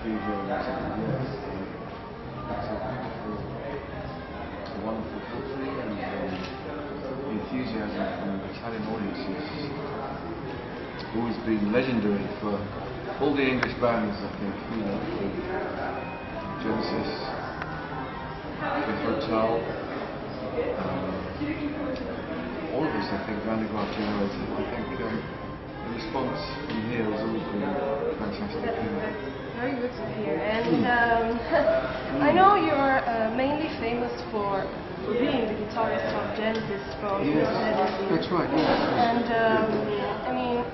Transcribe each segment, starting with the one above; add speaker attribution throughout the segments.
Speaker 1: cathedral. It's a, yes, it's a beautiful, wonderful country, and the enthusiasm from Italian audiences has always been legendary for all the English bands. I think you know, Genesis, Fifth Hotel. Um, all of us, I think, Van de generated. I think um, the response from here has always been fantastic. You know.
Speaker 2: Very good to hear. And um, I know you're uh, mainly famous for, for being the guitarist of Genesis from
Speaker 1: Yes,
Speaker 2: Medicine.
Speaker 1: that's right. Yes.
Speaker 2: And um, I mean,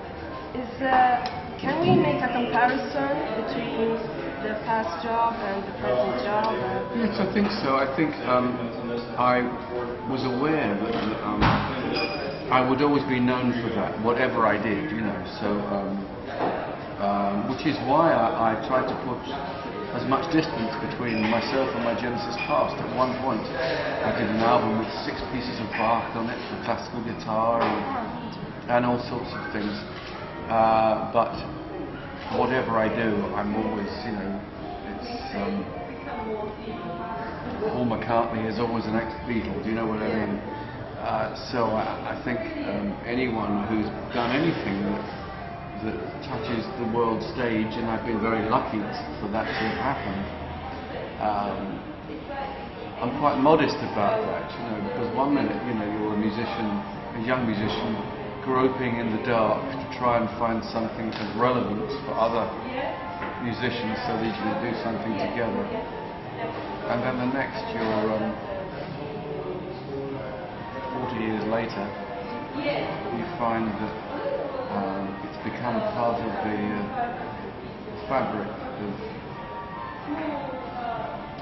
Speaker 2: is uh, can we make a comparison between the past job and the present job?
Speaker 1: Yes, I think so. I think um, I was aware that um, I would always be known for that, whatever I did, you know. So, um, which is why I, I tried to put as much distance between myself and my Genesis past. At one point, I did an album with six pieces of Bach on it for classical guitar and, and all sorts of things. Uh, but whatever I do, I'm always, you know, it's. Um, Paul McCartney is always an ex-Beatle. Do you know what I mean? Uh, so I, I think um, anyone who's done anything that, that touches the world stage, and I've been very lucky for that to have happened. Um, I'm quite modest about that, you know, because one minute, you know, you're a musician, a young musician, groping in the dark to try and find something of relevance for other musicians so that you can do something together. And then the next, you're um, 40 years later, you find that um, it's become part of the uh, fabric of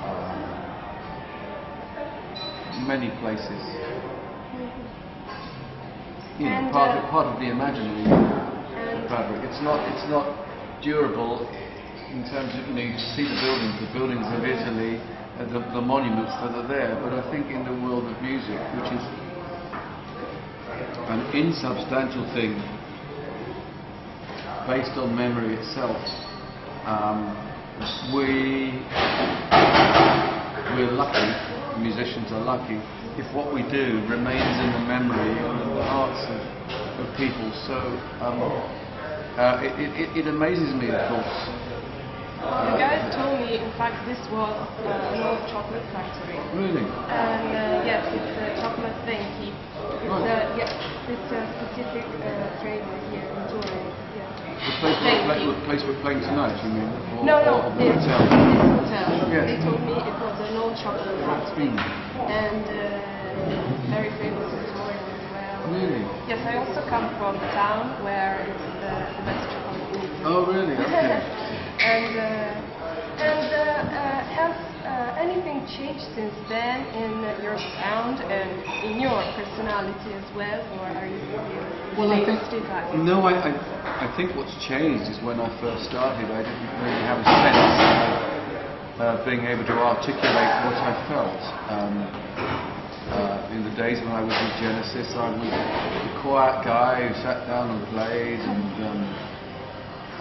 Speaker 1: um, many places. You know,
Speaker 2: And,
Speaker 1: part,
Speaker 2: uh,
Speaker 1: of, part of the imaginary fabric. It's not, it's not durable in terms of, you know, you see the buildings, the buildings of Italy, uh, the, the monuments that are there, but I think in the world of music, which is an insubstantial thing based on memory itself, um, we, we're lucky, musicians are lucky, if what we do remains in the memory and in the hearts of, of people. So um, uh, it, it, it amazes me, of course,
Speaker 2: the guys told me, in fact, this was uh, an old chocolate factory.
Speaker 1: Really?
Speaker 2: And uh, yes, it's a chocolate thing. He, it's,
Speaker 1: Right.
Speaker 2: uh, yes, it's a specific uh, flavor here in Turin. Yes.
Speaker 1: The place, we're, the place we're playing tonight, you mean? Or,
Speaker 2: No, no,
Speaker 1: the
Speaker 2: this,
Speaker 1: hotel?
Speaker 2: this hotel.
Speaker 1: Yes.
Speaker 2: They told me it was an old chocolate factory
Speaker 1: Hmm.
Speaker 2: and uh, very famous in Turin as well.
Speaker 1: Really?
Speaker 2: Yes, I also come from the town where it's the, the best chocolate.
Speaker 1: Oh, really? Okay.
Speaker 2: and uh, and uh, uh, uh, anything changed since then in your sound and in your personality as well, or are you
Speaker 1: Well, I think no. I, I I think what's changed is when I first started, I didn't really have a sense of uh, being able to articulate what I felt. Um, uh, in the days when I was with Genesis, I was a quiet guy who sat down and played, and um,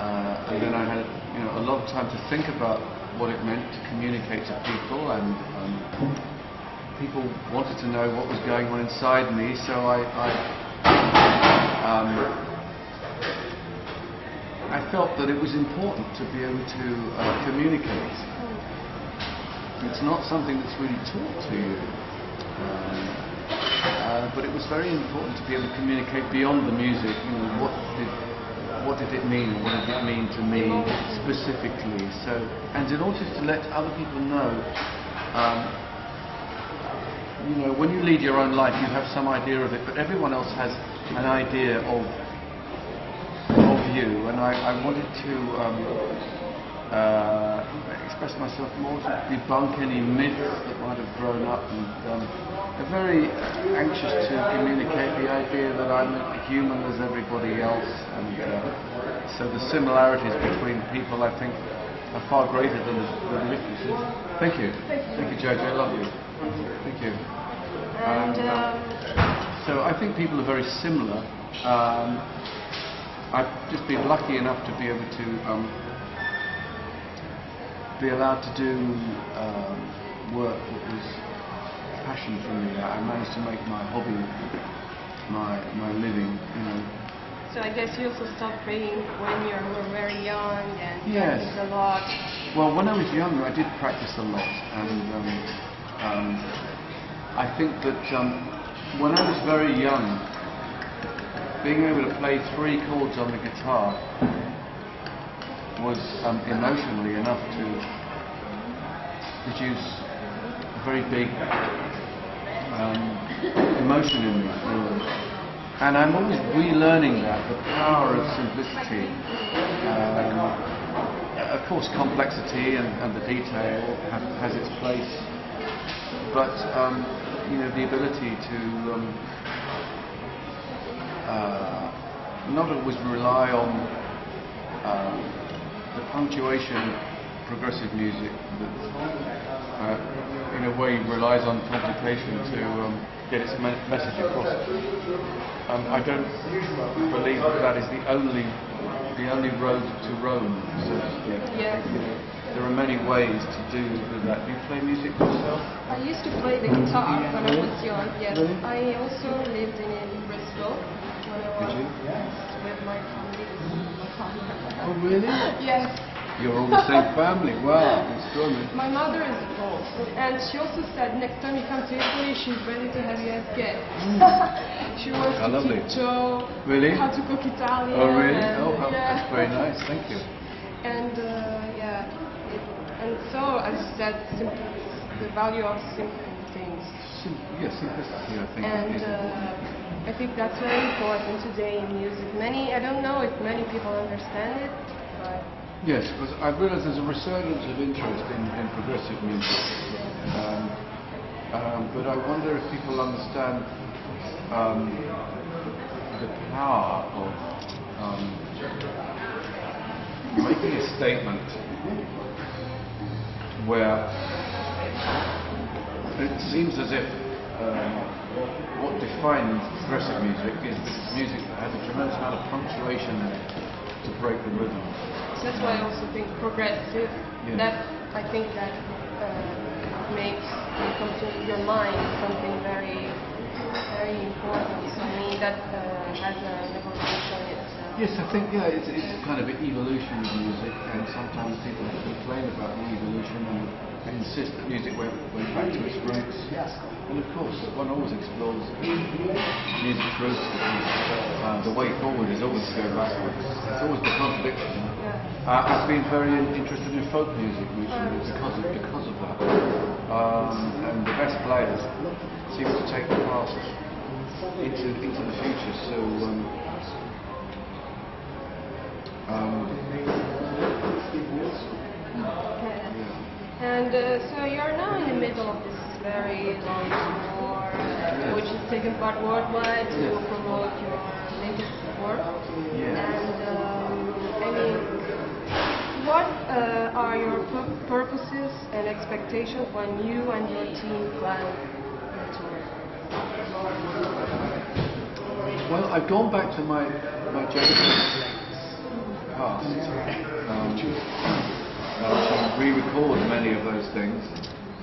Speaker 1: uh, and then I had you know a lot of time to think about what it meant to communicate to people, and um, people wanted to know what was going on inside me, so I. I um, I felt that it was important to be able to uh, communicate. It's not something that's really taught to you. Um, uh, but it was very important to be able to communicate beyond the music. You know, what did what did it mean? What did it mean to me specifically? So, and in order to let other people know, um, you know, when you lead your own life, you have some idea of it, but everyone else has an idea of of you, and I, I wanted to um, uh, express myself more to debunk any myths that might have grown up, and um, I'm very anxious to communicate the idea that I'm human as everybody else, and uh, so the similarities between people, I think, are far greater than the, the differences. Thank you, thank you, Jojo. I love you. Thank you.
Speaker 2: And
Speaker 1: Um,
Speaker 2: um,
Speaker 1: So I think people are very similar. Um, I've just been lucky enough to be able to um, be allowed to do um, work that was passion for me. I managed to make my hobby my my living. You know.
Speaker 2: So I guess you also stopped praying when you were very young and
Speaker 1: Yes.
Speaker 2: practiced a lot.
Speaker 1: Well, when I was younger, I did practice a lot, and um, um, I think that um, when I was very young, being able to play three chords on the guitar was um, emotionally enough to produce a very big um, emotion in me. And I'm always relearning that, the power of simplicity. Um, of course, complexity and, and the detail have, has its place, but um, you know the ability to um, uh, not always rely on um, the punctuation of progressive music that uh, in a way relies on complication to um, get its me- message across. Um, I don't believe that that is the only the only road to Rome, so to speak.
Speaker 2: Yes.
Speaker 1: There are many ways to do with that. Do you play music yourself?
Speaker 2: I used to play the guitar when I was young. Yes.
Speaker 1: Really?
Speaker 2: I also lived in, in Bristol when I was with my family.
Speaker 1: Oh, really?
Speaker 2: Yes.
Speaker 1: You're all the same family. Wow, extraordinary.
Speaker 2: My mother is Polish, and she also said next time you come to Italy, she's ready to have you as guest. she wants
Speaker 1: How
Speaker 2: to
Speaker 1: lovely.
Speaker 2: teach Joe
Speaker 1: Really?
Speaker 2: how to cook Italian.
Speaker 1: Oh, really?
Speaker 2: and-
Speaker 1: Oh, how,
Speaker 2: yeah.
Speaker 1: that's very nice. Thank you.
Speaker 2: And uh, yeah, and so as you said, simple, the value of simple things.
Speaker 1: Sim- yeah, simplicity, I think.
Speaker 2: And uh, I think that's very important today in music. Many, I don't know if many people understand it, but
Speaker 1: Yes, because I've realised there's a resurgence of interest in, in progressive music. Um, um, but I wonder if people understand um, the power of um, making a statement where it seems as if um, what defines progressive music is that music that has a tremendous amount of punctuation in it to break the rhythm.
Speaker 2: That's why I also think progressive.
Speaker 1: Yeah.
Speaker 2: That I think that uh, makes when it comes to your mind something very, very important. I mean that uh, has an evolution itself.
Speaker 1: Yes, I think yeah, it's, it's kind of an evolution of music, and sometimes people complain about the evolution and insist that music went, went back to its roots. Yes. And of course, one always explores music's roots. Uh, the way forward is always to go backwards. It's always the contradiction. Uh, I've been very interested in folk music recently because of, because of that. Um, and the best players seem to take the past into, into the future. So. Um, um,
Speaker 2: And uh, so you're now in the middle of this very long tour, uh, which is taking part worldwide to
Speaker 1: Yes.
Speaker 2: promote your latest work.
Speaker 1: Yes.
Speaker 2: And um, I mean, what uh, are your pur- purposes and expectations when you and your team plan the tour?
Speaker 1: Well, I've gone back to my my Genesis past um, to re-record many of those things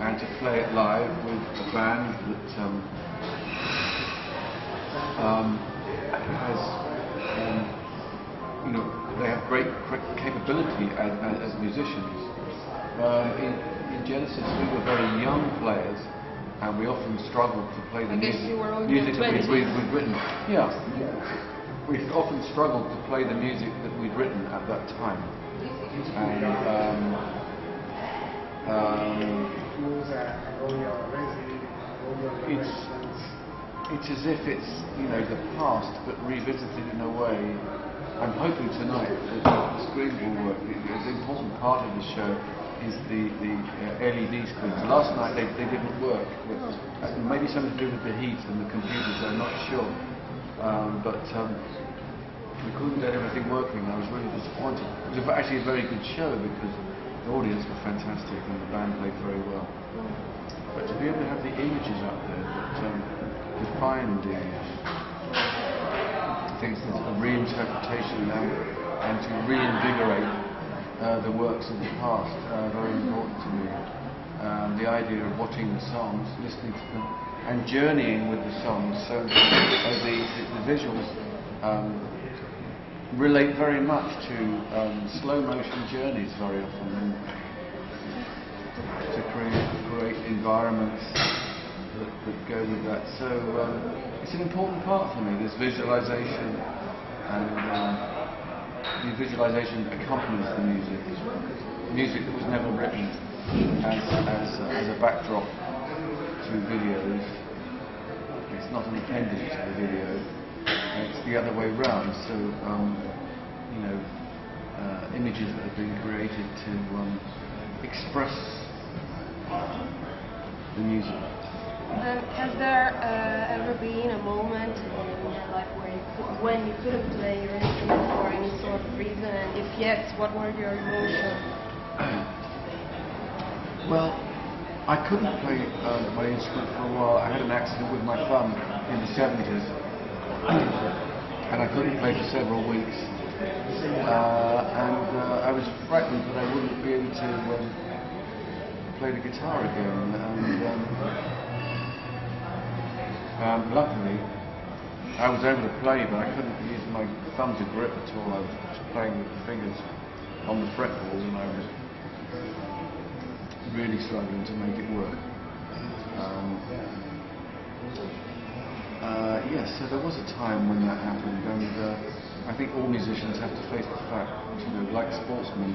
Speaker 1: and to play it live with a band that um, um, has, um, you know, they have great, capability as, as, musicians. Um, in, in Genesis, we were very young players, and we often struggled to play the music,
Speaker 2: you were only
Speaker 1: music that we'd, we'd, we'd written. Yeah, we often struggled to play the music that we'd written at that time. And um, um, it's it's as if it's you know the past but revisited in a way. I'm hoping tonight that the screen will work. The important part of the show is the the uh, LED screens. Last night they, they didn't work. Uh, maybe something to do with the heat and the computers. I'm not sure. Um, but um, we couldn't get everything working. I was really disappointed. It was actually a very good show because the audience were fantastic and the band played very well. But to be able to have the images up there that um, define the it's a reinterpretation now and to reinvigorate uh, the works of the past uh, very important to me. Um, the idea of watching the songs, listening to them, and journeying with the songs. So, so the, the, the visuals um, relate very much to um, slow motion journeys very often, and to create great environments that, that go with that. So um, it's an important part for me. This visualization and um, the visualization accompanies the music. Music that was never written as, as, a, as a backdrop to videos. It's not an appendage to the video. It's the other way round. So, um, you know, uh, images that have been created to um, express the music.
Speaker 2: Um, has there uh, ever been a moment in your life where you could, when you couldn't play your instrument for any sort of reason, and if yes, what were your emotions?
Speaker 1: Well, I couldn't play uh, my instrument for a while. I had an accident with my thumb in the 70s, and I couldn't play for several weeks. Uh, and uh, I was frightened that I wouldn't be able to um, play the guitar again. And um, um, luckily, I was able to play, but I couldn't use my thumb to grip at all. I was playing with the fingers on the fretboard, and I was really struggling to make it work. Um, yes, so there was a time when that happened, and uh, I think all musicians have to face the fact, you know, like sportsmen,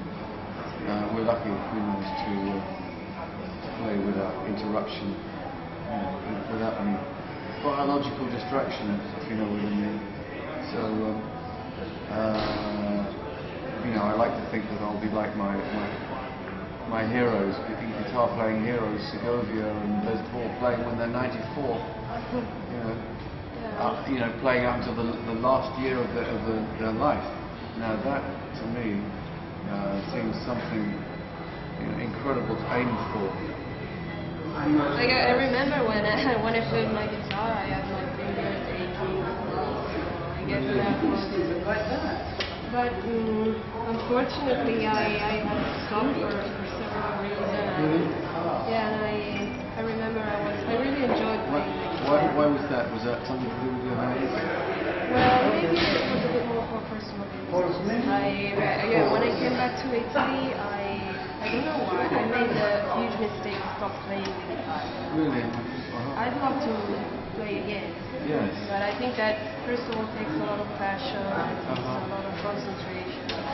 Speaker 1: uh, we're lucky if we manage to uh, play without interruption, you know, without any biological distraction, if you know what I mean. So, um, uh, you know, I like to think that I'll be like my my, my heroes, guitar playing heroes, Segovia and Les Paul playing when they're 94. You know, uh, you know, playing up until the, the last year of, the, of the, their life. Now that, to me, uh, seems something you know, incredible to aim for.
Speaker 2: Like I, I remember when I, when I played my guitar, I had my fingers aching. I guess that was. But um, unfortunately, I, I had to stop for, for several reasons. Yeah, and I I remember I was I really enjoyed
Speaker 1: Why,
Speaker 2: playing the
Speaker 1: why, why was that? Was that something to do with your hands?
Speaker 2: Well, maybe it was a bit more for personal reasons. I, I- yeah, when I came back to Italy, I, I don't know why, I made a huge mistake, stopped playing the guitar.
Speaker 1: Really? Uh-huh.
Speaker 2: I'd love to play again,
Speaker 1: Yes.
Speaker 2: but I think that first of all takes a lot of passion, it takes
Speaker 1: Uh-huh.
Speaker 2: a lot of concentration.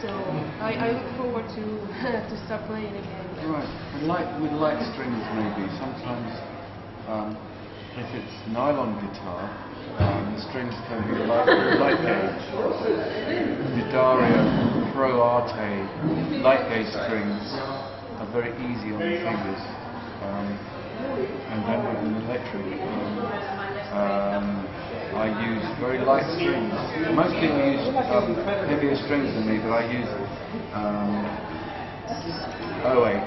Speaker 2: So I, I look forward to to start playing again.
Speaker 1: Right. And with light strings maybe, sometimes um, if it's nylon guitar, um, the strings can be light, light gauge. The D'Addario Pro Arte light gauge strings are very easy on the fingers. Um, and then with an electric, um, um, I use very light strings. Most people use um, heavier strings than me, but I use um, 08,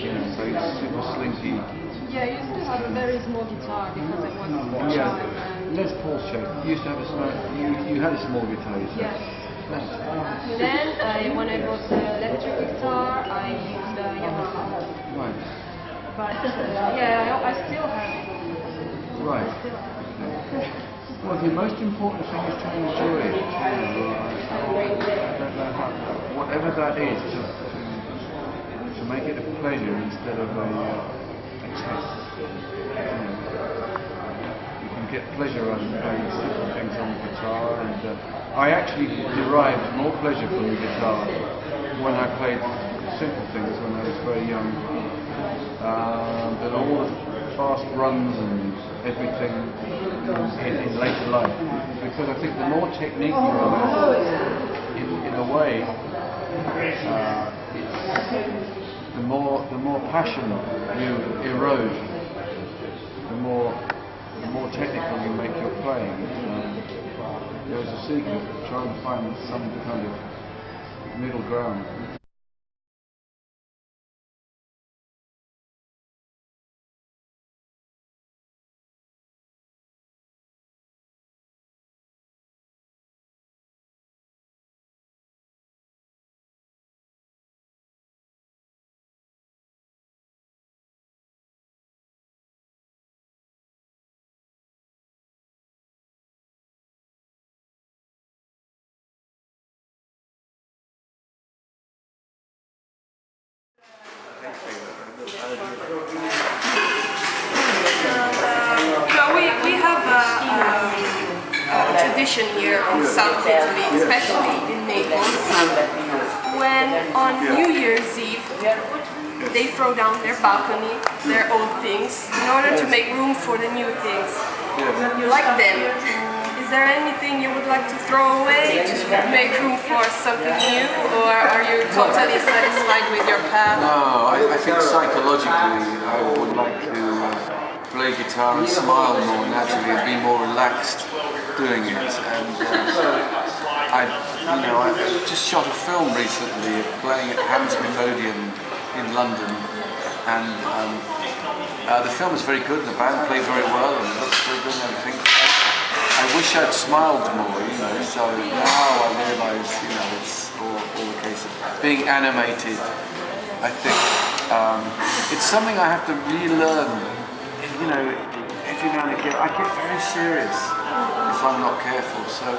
Speaker 1: you know, so it's super slinky.
Speaker 2: Yeah, I used to have a very small guitar because I was a
Speaker 1: Yeah,
Speaker 2: and-
Speaker 1: Les Paul shape. You used to have a small, you, you had a small guitar, you said.
Speaker 2: Yes. Then I, when I bought the electric guitar, I used the Yamaha.
Speaker 1: Right,
Speaker 2: But uh, yeah, I, I still have it.
Speaker 1: right. Well, the most important thing is to enjoy it. Whatever that is, to, to, make it a pleasure instead of a, uh, a test. You, can get pleasure out of playing simple things on the guitar, and uh, I actually derived more pleasure from the guitar when I played simple things when I was very young um, than all the fast runs and everything in, in later life. Because I think the more technique you have, in, in a way, uh, the more the more passion you erode, the more the more technical you make your playing. Um, there's a secret of trying to find some kind of middle ground.
Speaker 2: You uh, we, we have a tradition here in South Italy, especially in Naples, when on New Year's Eve they throw down their balcony, their old things, in order to make room for the new things. You like them. Is there anything you would like to throw away to make room for something new, or are you totally satisfied with your path?
Speaker 1: No, I, I think psychologically I would like to play guitar and smile more naturally and be more relaxed doing it. And uh, I, you know, I just shot a film recently playing at Hammersmith Odeon in London, and um, uh, the film is very good. The band played very well, and it looks very good and everything. I wish I'd smiled more, you know. So now I realise, you know, it's all, all the case of being animated. I think um, it's something I have to relearn. You know, every now and again I get very serious if I'm not careful. So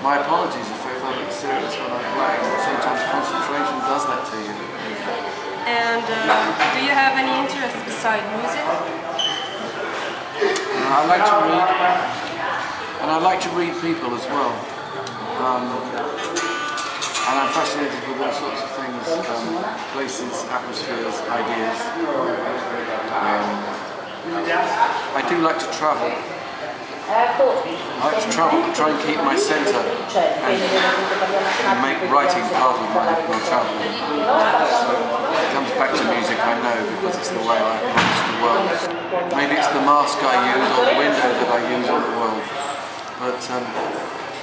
Speaker 1: my apologies if I it serious when I play. Sometimes concentration does that to you.
Speaker 2: And uh, do you have any interest beside music?
Speaker 1: I like to read, and I like to read people as well. Um, and I'm fascinated with all sorts of things, um, places, atmospheres, ideas. Um, I do like to travel. I like to travel to try and keep my centre and, and make writing part of my, my. So it comes back to music, I know, because it's the way I approach the world. Maybe it's the mask I use or the window that I use on the world. But um,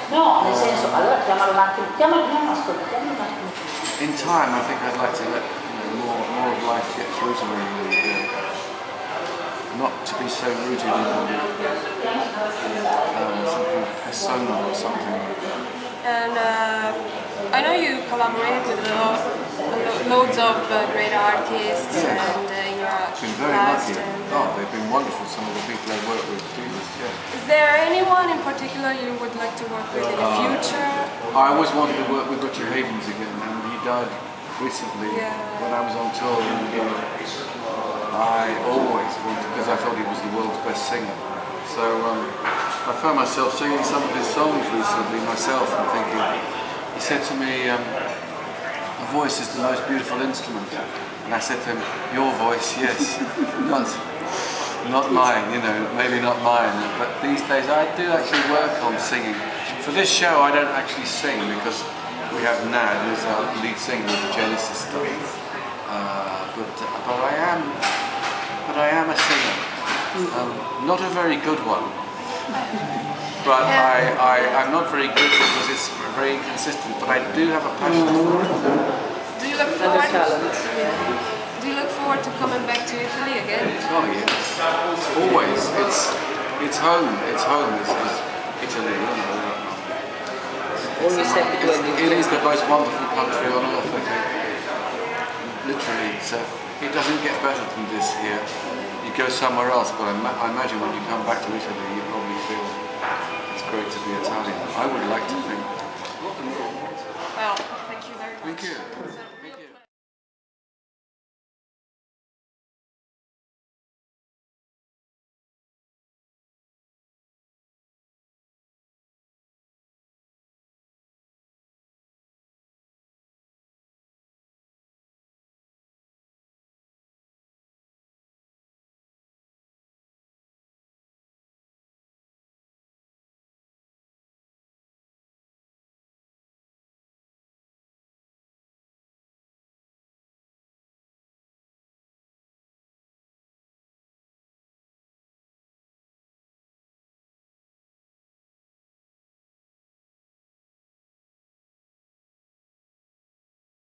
Speaker 3: No, nel senso, allora chiamalo un attimo, chiamalo, no, ascolta, chiamalo un attimo.
Speaker 1: in time, I think I'd like to let you know, more, more of life get through to me and not to be so rooted in um, something persona or something.
Speaker 2: And uh, I know you collaborate with lo- lo- loads of uh, great artists
Speaker 1: Yes.
Speaker 2: and uh, in
Speaker 1: I've been very lucky.
Speaker 2: and,
Speaker 1: Oh, they've been wonderful, some of the people I've worked with. Yeah.
Speaker 2: Is there anyone in particular you would like to work with in the
Speaker 1: Uh,
Speaker 2: future?
Speaker 1: I always wanted to work with Richie Havens again, and he died recently
Speaker 2: Yeah.
Speaker 1: when I was on tour. And, uh, I always wanted, because I thought he was the world's best singer. So um, I found myself singing some of his songs recently myself and thinking, he said to me, um, a voice is the most beautiful instrument. And I said to him, your voice, yes, not, not mine, you know, maybe not mine. But these days I do actually work on singing. For this show I don't actually sing because we have Nad, who's our lead singer of the Genesis stuff. Uh, but, but I am, but I am a singer. Um, not a very good one. But I, I, I'm not very good because it's very inconsistent, but I do have a passion for it.
Speaker 2: Do you look forward? Do you look forward to coming back to Italy again?
Speaker 1: Oh yes, it's always. It's it's home. It's home. It's, it's Italy. Oh, you know.
Speaker 3: Always happy to have
Speaker 1: It's, it is the most wonderful country on earth. I think. Literally, so it doesn't get better than this here. You go somewhere else, but I, ma- I imagine when you come back to Italy, you probably feel it's great to be Italian. I would like to think.
Speaker 2: Well, thank you very much.
Speaker 1: Thank you.